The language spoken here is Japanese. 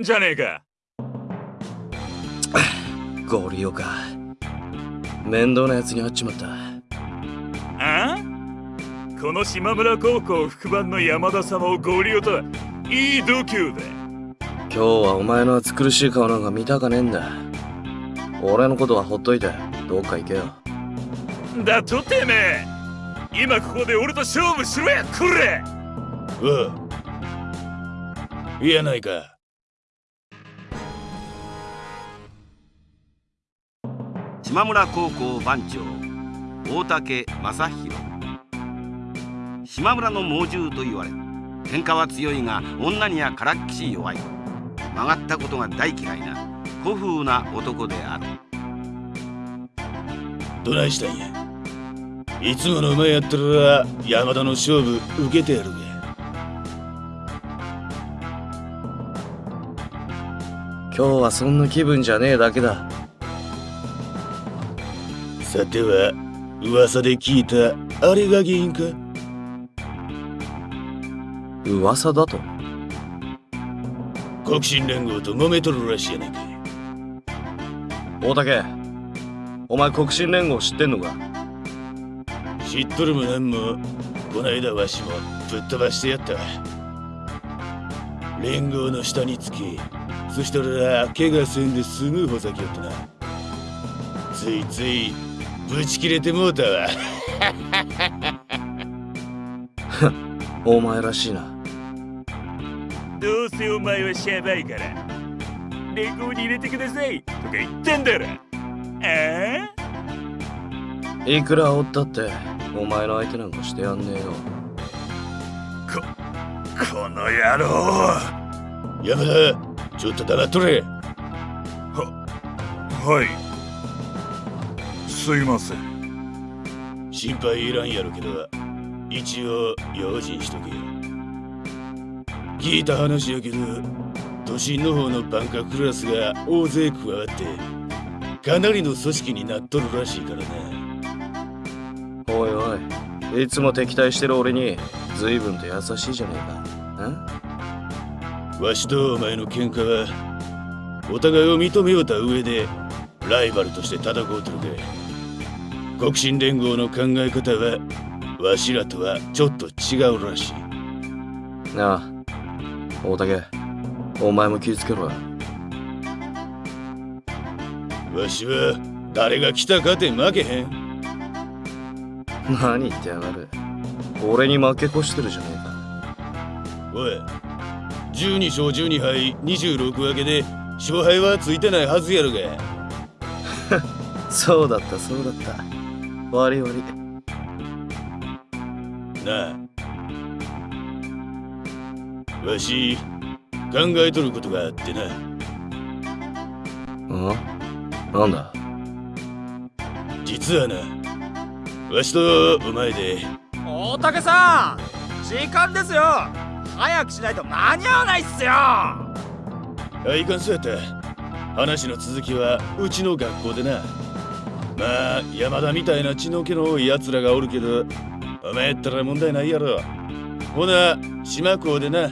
じゃねえか。ゴリオか。面倒なやつに会っちまった。あ？この島村高校副番の山田様をゴリオとはいい度胸だ今日はお前の暑苦しい顔なんか見たかねえんだ。俺のことはほっといてどっか行けよ。だとてめえ。今ここで俺と勝負しろやくれおう。いやないか島村高校番長大竹正弘島村の猛獣と言われ喧嘩は強いが女にはからっきし弱い。曲がったことが大嫌いな古風な男である。どないしたんや。いつもの馬やったら山田の勝負受けてやるべ。今日はそんな気分じゃねえだけださては噂で聞いたあれが原因か？噂だと？国進連合と揉めとるらしいやないか大竹お前国進連合知ってんのか？知っとるもなんもこないだわしもぶっ飛ばしてやったわ。連合の下につきそしたら怪我せんで済むほざきよってな。ついついぶち切れてもうたわ。お前らしいな。どうせお前はシャバいから連合に入れてくださいとか言ってんだろ。ああいくらおったってお前の相手なんかしてやんねえよ。ここの野郎。山田ちょっと黙っとれ。はいすいません心配いらんやろけど一応用心しとけ。よ聞いた話やけど都心の方のバンカクラスが大勢加わってかなりの組織になっとるらしいからなおいおいいつも敵対してる俺に随分と優しいじゃねえか。ん？わしとお前の喧嘩はお互いを認めようた上でライバルとして戦うとるか国進連合の考え方はわしらとはちょっと違うらしい。なあ大竹お前も気をつけろ。よわしは誰が来たかて負けへん。何言ってやがる。俺に負け越してるじゃねえか。おい12勝12敗26分けで勝敗はついてないはずやろが。そうだったそうだった悪い悪いなあ。わし考えとることがあってな。うん？なんだ？実はなわしとお前で。大竹さん時間ですよ。早くしないと間に合わないっすよ。あいかんそうやった。話の続きはうちの学校でなまあ山田みたいな血の気の多い奴らがおるけどお前やったら問題ないやろ。ほな島港でな。